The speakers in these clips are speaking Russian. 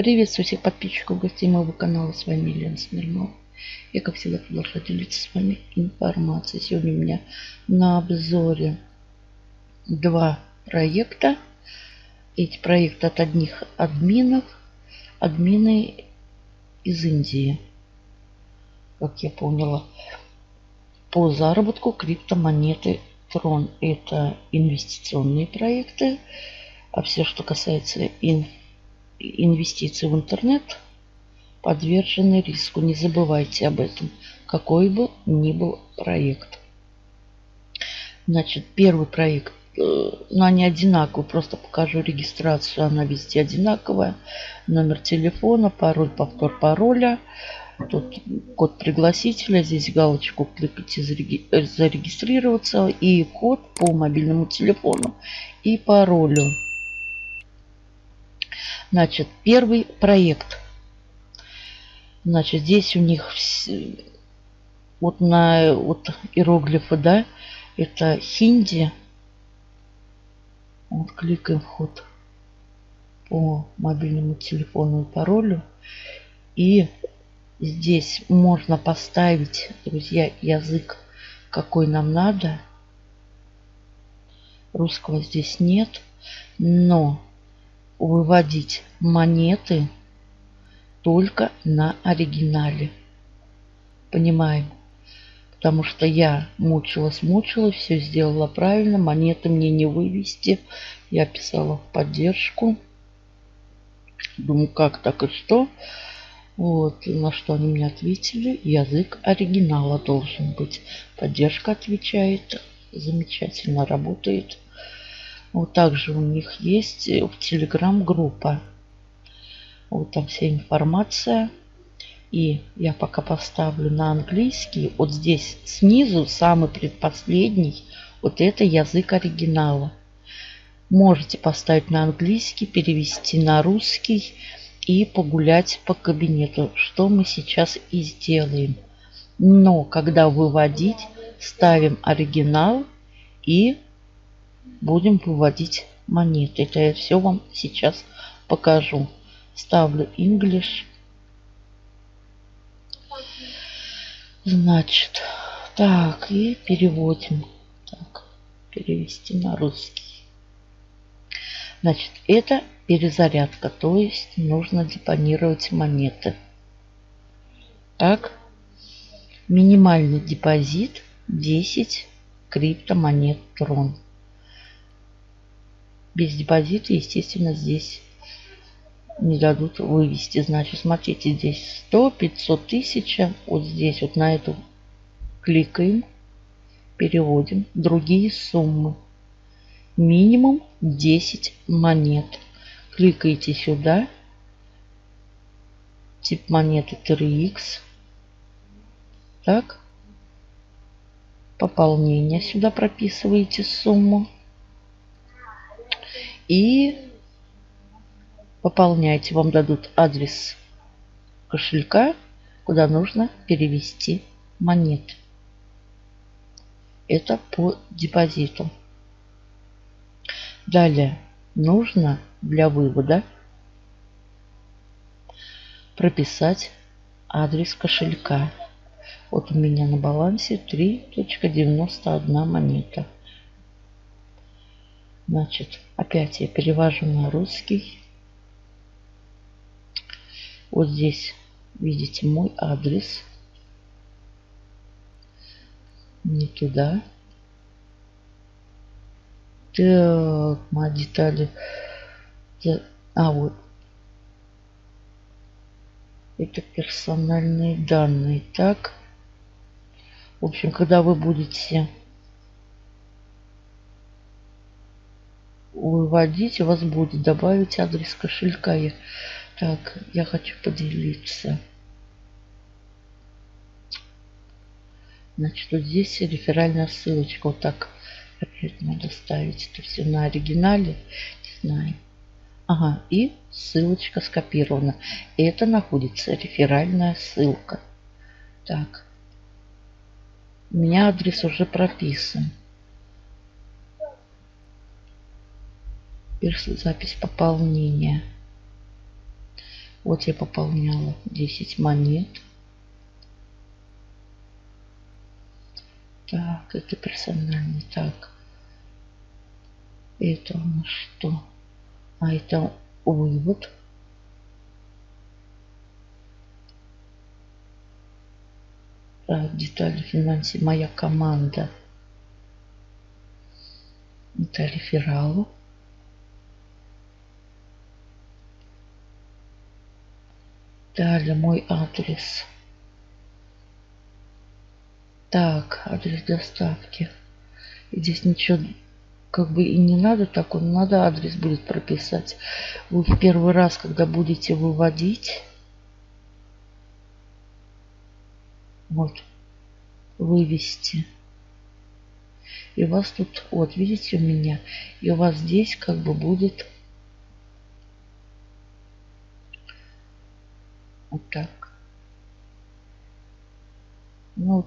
Приветствую всех подписчиков, гостей моего канала. С вами Елена Смирнова. Я, как всегда, продолжаю делиться с вами информацией. Сегодня у меня на обзоре два проекта. Эти проекты от одних админов. Админы из Индии. Как я поняла. По заработку криптомонеты Трон. Это инвестиционные проекты. А все, что касается информации инвестиции в интернет подвержены риску. Не забывайте об этом, какой бы ни был проект. Значит, первый проект, э, ну они одинаковые, просто покажу регистрацию, она везде одинаковая. Номер телефона, пароль, повтор пароля. Тут код пригласителя, здесь галочку кликайте зарегистрироваться и код по мобильному телефону и паролю. Значит, первый проект. Значит, здесь у них вот на вот иероглифы, да, это хинди. Вот кликаем вход по мобильному телефону и паролю. И здесь можно поставить, друзья, язык, какой нам надо. Русского здесь нет. Но выводить монеты только на оригинале. Понимаем? Потому что я мучилась, мучилась, все сделала правильно. Монеты мне не вывести. Я писала в поддержку. Думаю, как так и что. Вот, на что они мне ответили. Язык оригинала должен быть. Поддержка отвечает. Замечательно работает. Вот также у них есть э, в Телеграм группа. Вот там вся информация. И я пока поставлю на английский. Вот здесь снизу, самый предпоследний, вот это язык оригинала. Можете поставить на английский, перевести на русский и погулять по кабинету, что мы сейчас и сделаем. Но когда выводить, ставим оригинал и будем выводить монеты. Это я все вам сейчас покажу. Ставлю English. Значит, так, и переводим. Так, перевести на русский. Значит, это перезарядка, то есть нужно депонировать монеты. Так, минимальный депозит 10 криптомонет Трон без депозита, естественно, здесь не дадут вывести. Значит, смотрите, здесь 100, 500 тысяч. Вот здесь вот на эту кликаем, переводим. Другие суммы. Минимум 10 монет. Кликаете сюда. Тип монеты 3х. Так. Пополнение сюда прописываете сумму и пополняйте. Вам дадут адрес кошелька, куда нужно перевести монеты. Это по депозиту. Далее нужно для вывода прописать адрес кошелька. Вот у меня на балансе 3.91 монета. Значит, опять я перевожу на русский. Вот здесь видите мой адрес. Не туда. Так, мои детали. А, вот. Это персональные данные. Так. В общем, когда вы будете вводить, у вас будет добавить адрес кошелька. Я, так, я хочу поделиться. Значит, вот здесь реферальная ссылочка. Вот так опять надо ставить это все на оригинале. Не знаю. Ага, и ссылочка скопирована. Это находится реферальная ссылка. Так. У меня адрес уже прописан. Запись пополнения. Вот я пополняла 10 монет. Так, это персональный. Так. Это у нас что? А это вывод. Так, детали финансе. Моя команда. Это рефералу. Далее мой адрес. Так, адрес доставки. здесь ничего как бы и не надо так, он надо адрес будет прописать. Вы в первый раз, когда будете выводить, вот, вывести. И у вас тут, вот, видите у меня, и у вас здесь как бы будет вот так. Ну,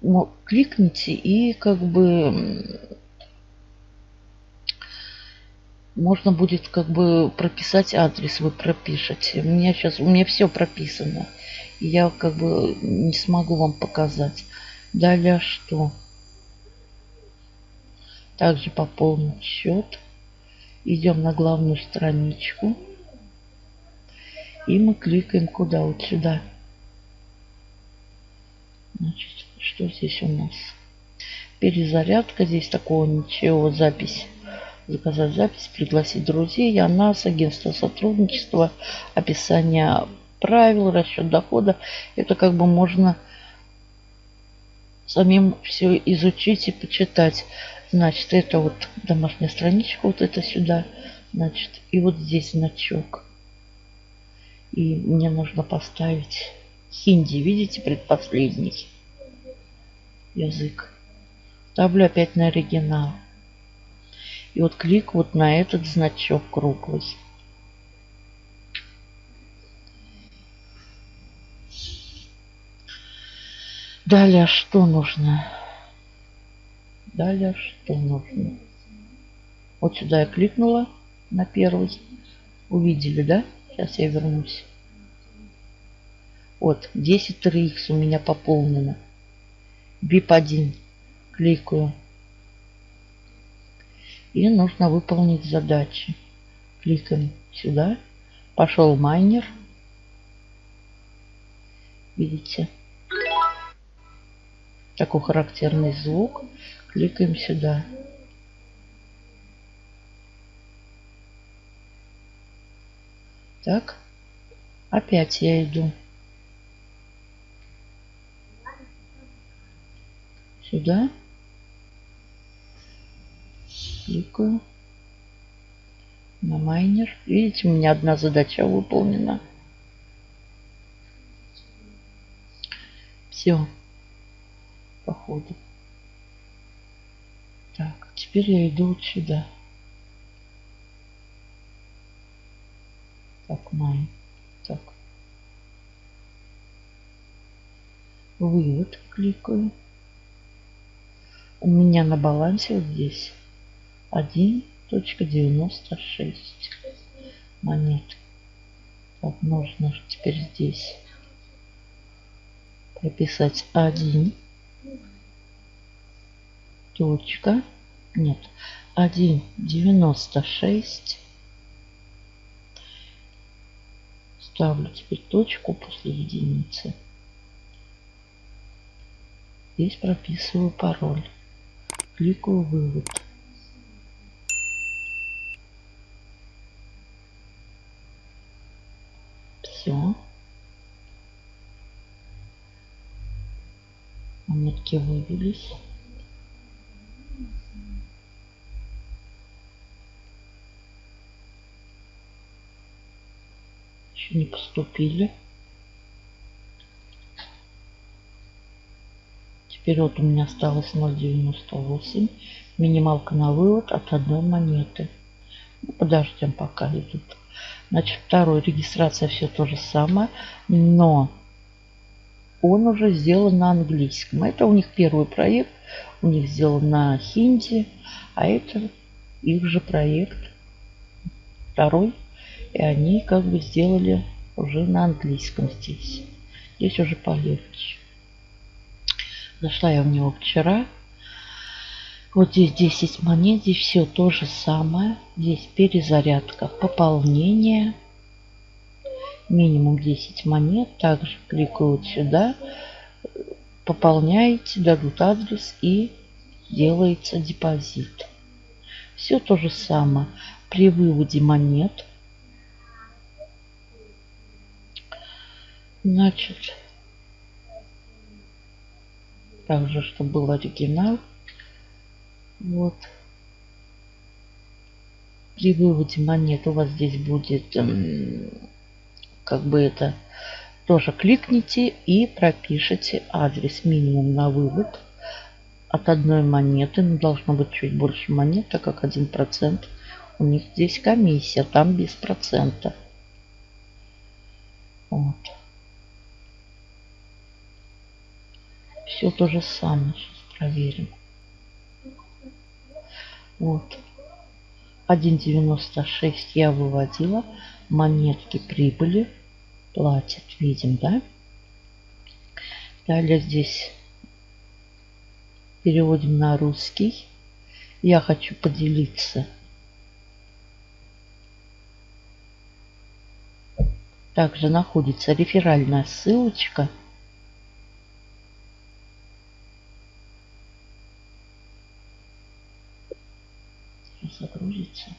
ну, кликните и как бы можно будет как бы прописать адрес, вы пропишете. У меня сейчас, у меня все прописано. Я как бы не смогу вам показать. Далее что? Также пополнить счет. Идем на главную страничку. И мы кликаем куда? Вот сюда. Значит, что здесь у нас? Перезарядка. Здесь такого ничего. Запись заказать запись, пригласить друзей, я нас, агентство сотрудничества, описание правил, расчет дохода. Это как бы можно самим все изучить и почитать. Значит, это вот домашняя страничка, вот это сюда. Значит, и вот здесь значок. И мне нужно поставить хинди, видите, предпоследний язык. Ставлю опять на оригинал. И вот клик вот на этот значок круглый. Далее что нужно? Далее что нужно? Вот сюда я кликнула на первый. Увидели, да? Сейчас я вернусь. Вот, 10 3 у меня пополнено. BIP1. Кликаю. И нужно выполнить задачи. Кликаем сюда. Пошел майнер. Видите? Такой характерный звук. Кликаем сюда. Так. Опять я иду. Сюда кликаю на майнер. Видите, у меня одна задача выполнена. Все. Походу. Так, теперь я иду вот сюда. Так, майн. Так. Вывод кликаю. У меня на балансе вот здесь 1.96 монет. Так, нужно теперь здесь прописать 1 точка нет 1.96 ставлю теперь точку после единицы здесь прописываю пароль кликаю вывод Все. Монетки вывелись. Не поступили. Теперь вот у меня осталось 0,98. Минималка на вывод от одной монеты. Ну, подождем пока идут. Значит, второй регистрация все то же самое, но он уже сделан на английском. Это у них первый проект, у них сделан на хинди, а это их же проект второй. И они как бы сделали уже на английском здесь. Здесь уже полегче. Зашла я в него вчера. Вот здесь 10 монет, здесь все то же самое. Здесь перезарядка, пополнение. Минимум 10 монет. Также кликаю вот сюда. Пополняете, дадут адрес и делается депозит. Все то же самое. При выводе монет Значит, также, чтобы был оригинал. Вот. При выводе монет у вас здесь будет, эм, как бы это, тоже кликните и пропишите адрес минимум на вывод от одной монеты. Но должно быть чуть больше монет, так как 1%. У них здесь комиссия, там без процента. Вот. Все то же самое. Сейчас проверим. Вот. 1.96 я выводила. Монетки прибыли. Платят. Видим, да? Далее здесь переводим на русский. Я хочу поделиться. Также находится реферальная ссылочка – загрузится.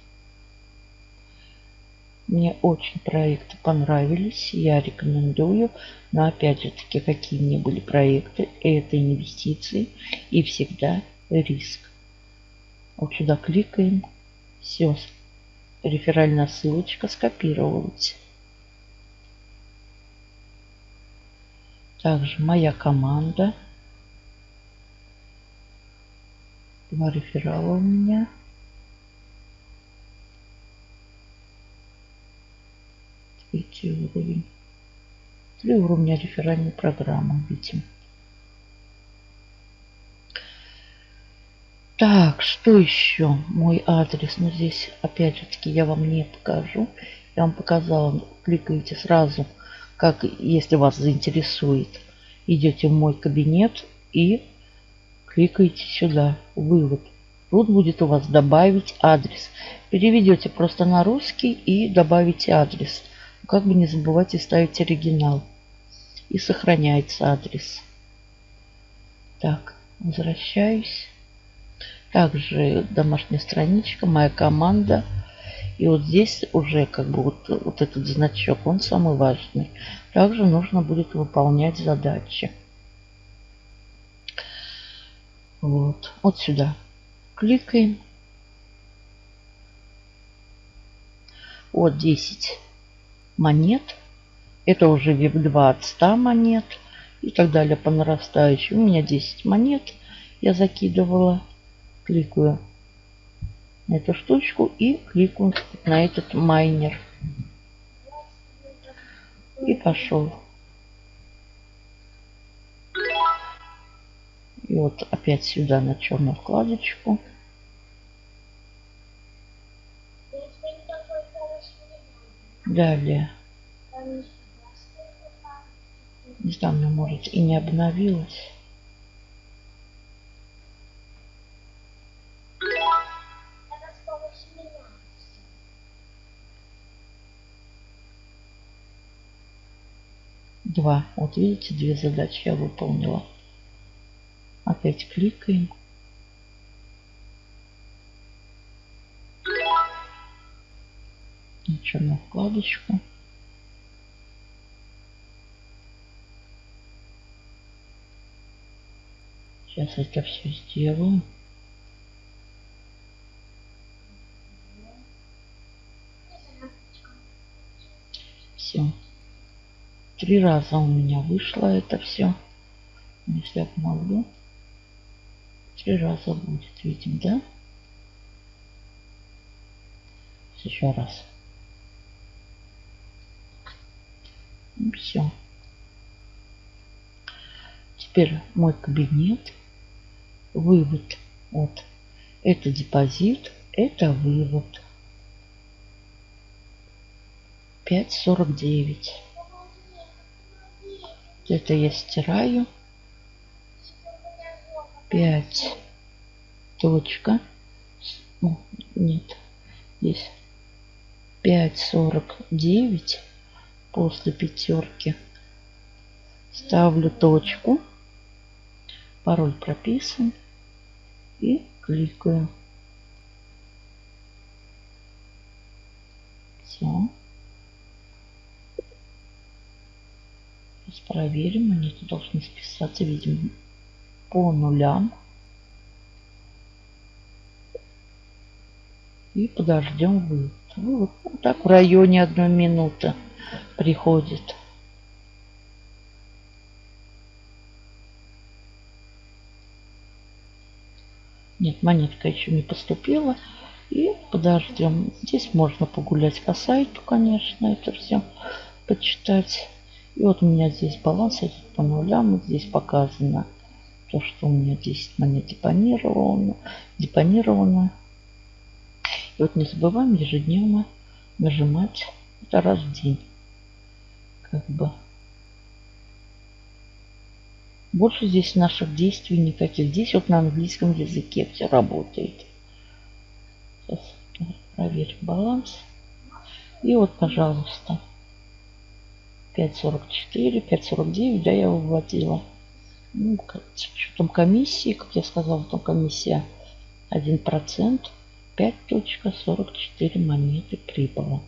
Мне очень проекты понравились, я рекомендую. Но опять же таки, какие мне были проекты, это инвестиции и всегда риск. Вот сюда кликаем, все, реферальная ссылочка скопировалась. Также моя команда. Два реферала у меня. Третий уровень. Три уровня реферальной программы видим. Так, что еще? Мой адрес. Ну, здесь, опять же таки, я вам не покажу. Я вам показала. Кликаете сразу, как если вас заинтересует. Идете в мой кабинет и кликаете сюда. Вывод. Тут будет у вас добавить адрес. Переведете просто на русский и добавите адрес. Как бы не забывайте ставить оригинал. И сохраняется адрес. Так, возвращаюсь. Также домашняя страничка, моя команда. И вот здесь уже как бы вот, вот этот значок, он самый важный. Также нужно будет выполнять задачи. Вот, вот сюда кликаем. Вот 10 монет. Это уже VIP2 от 100 монет и так далее по нарастающей. У меня 10 монет я закидывала. Кликаю на эту штучку и кликаю на этот майнер. И пошел. И вот опять сюда на черную вкладочку. Далее. Не знаю, может и не обновилось. Два. Вот видите, две задачи я выполнила. Опять кликаем. Черную вкладочку. Сейчас это все сделаю. Все. Три раза у меня вышло это все. Если обновлю. Три раза будет, видим, да? Еще раз. Все. Теперь мой кабинет. Вывод. Вот. Это депозит, это вывод. 5.49. Это я стираю. 5 точка. Нет, здесь 5.49 после пятерки. Ставлю точку. Пароль прописан. И кликаю. Все. Сейчас проверим. Они должны списаться, видимо, по нулям. И подождем вывод. Вот, вот так в районе одной минуты приходит. Нет, монетка еще не поступила. И подождем. Здесь можно погулять по сайту, конечно, это все почитать. И вот у меня здесь баланс идет по нулям. Здесь показано то, что у меня 10 монет депонировано. депонировано. И вот не забываем ежедневно нажимать это раз в день. Как бы. Больше здесь наших действий никаких. Здесь вот на английском языке все работает. Сейчас проверим баланс. И вот, пожалуйста, 5.44, 5.49, да, я выводила. Ну, с учетом комиссии, как я сказала, там комиссия 1%. 5.44 монеты прибыло.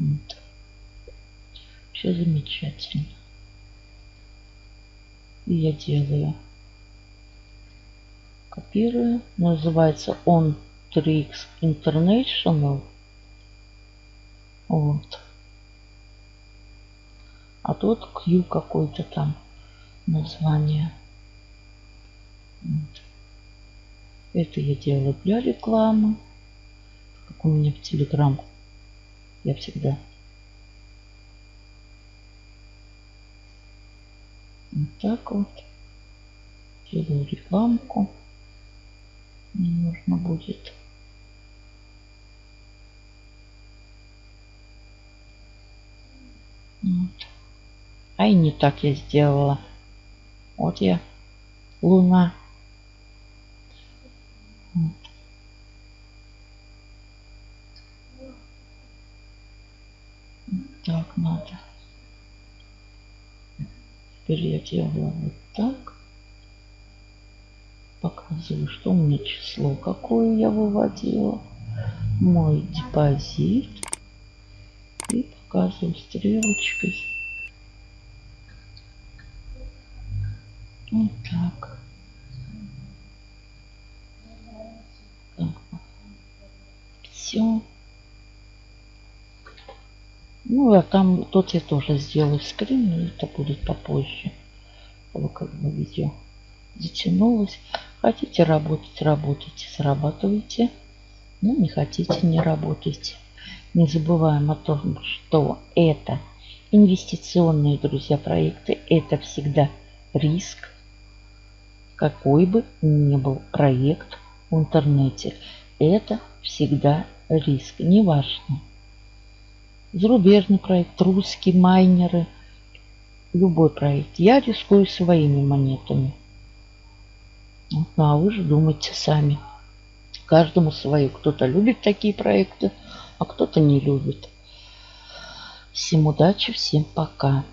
Вот. Все замечательно. И я делаю. Копирую. Называется он 3x International. Вот. А тут Q какой-то там название. Вот. Это я делаю для рекламы. Как у меня в Телеграм. Я всегда вот так вот делаю рекламку. Мне нужно будет. Вот. А и не так я сделала. Вот я. Луна. Так надо. Теперь я делаю вот так. Показываю, что у меня число, какое я выводила. Мой депозит. И показываю стрелочкой. Вот так. Все. Ну, а там тот я тоже сделаю скрин, но это будет попозже. Чтобы как бы видео затянулось. Хотите работать, работайте, зарабатывайте. Ну, не хотите, не работайте. Не забываем о том, что это инвестиционные, друзья, проекты. Это всегда риск. Какой бы ни был проект в интернете. Это всегда риск. Неважно зарубежный проект, русские майнеры, любой проект. Я рискую своими монетами. Ну, а вы же думайте сами. Каждому свое. Кто-то любит такие проекты, а кто-то не любит. Всем удачи, всем пока.